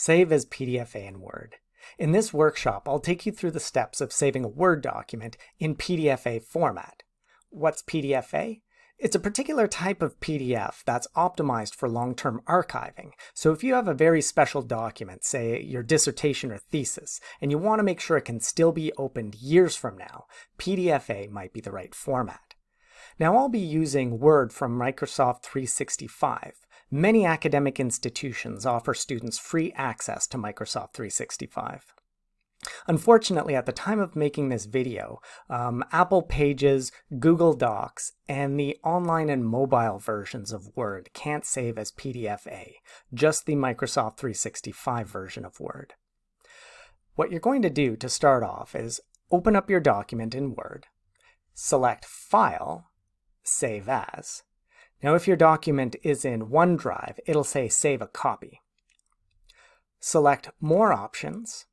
Save as PDFA in Word. In this workshop, I'll take you through the steps of saving a Word document in PDFA format. What's PDFA? It's a particular type of PDF that's optimized for long-term archiving. So if you have a very special document, say your dissertation or thesis, and you want to make sure it can still be opened years from now, PDFA might be the right format. Now I'll be using Word from Microsoft 365. Many academic institutions offer students free access to Microsoft 365. Unfortunately, at the time of making this video, um, Apple Pages, Google Docs, and the online and mobile versions of Word can't save as PDF-A, just the Microsoft 365 version of Word. What you're going to do to start off is open up your document in Word, select File, Save As, now if your document is in OneDrive, it'll say Save a Copy. Select More Options,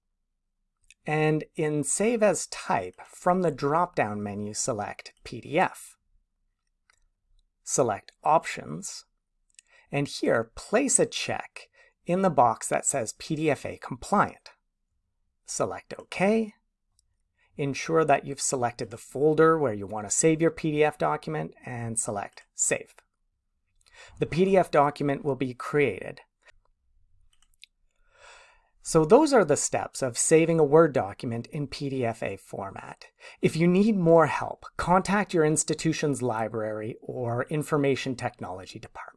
and in Save as Type, from the drop-down menu select PDF. Select Options, and here place a check in the box that says PDFA compliant. Select OK. Ensure that you've selected the folder where you want to save your PDF document and select Save the PDF document will be created. So those are the steps of saving a Word document in PDFA format. If you need more help, contact your institution's library or information technology department.